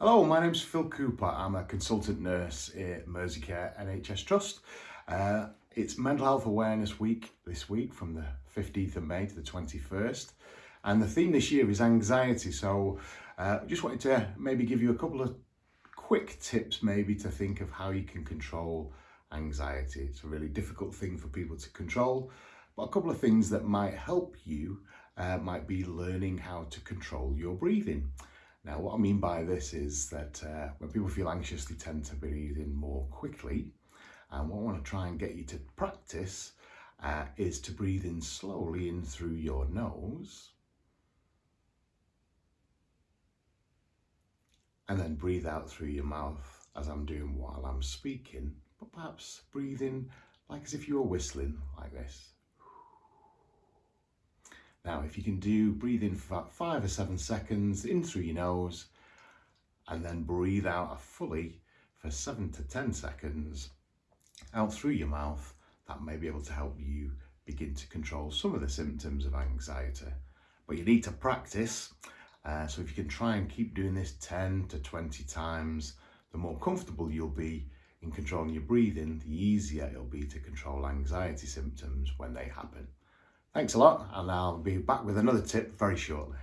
Hello, my name's Phil Cooper. I'm a consultant nurse at Merseycare NHS Trust. Uh, it's Mental Health Awareness Week this week from the 15th of May to the 21st. And the theme this year is anxiety. So uh, just wanted to maybe give you a couple of quick tips maybe to think of how you can control anxiety. It's a really difficult thing for people to control, but a couple of things that might help you uh, might be learning how to control your breathing. Now, what I mean by this is that uh, when people feel anxious, they tend to breathe in more quickly. And what I want to try and get you to practice uh, is to breathe in slowly in through your nose. And then breathe out through your mouth as I'm doing while I'm speaking. But perhaps breathe in like as if you were whistling like this. Now, if you can do, breathe in for about five or seven seconds in through your nose and then breathe out fully for seven to 10 seconds out through your mouth, that may be able to help you begin to control some of the symptoms of anxiety. But you need to practice. Uh, so if you can try and keep doing this 10 to 20 times, the more comfortable you'll be in controlling your breathing, the easier it'll be to control anxiety symptoms when they happen. Thanks a lot and I'll be back with another tip very shortly.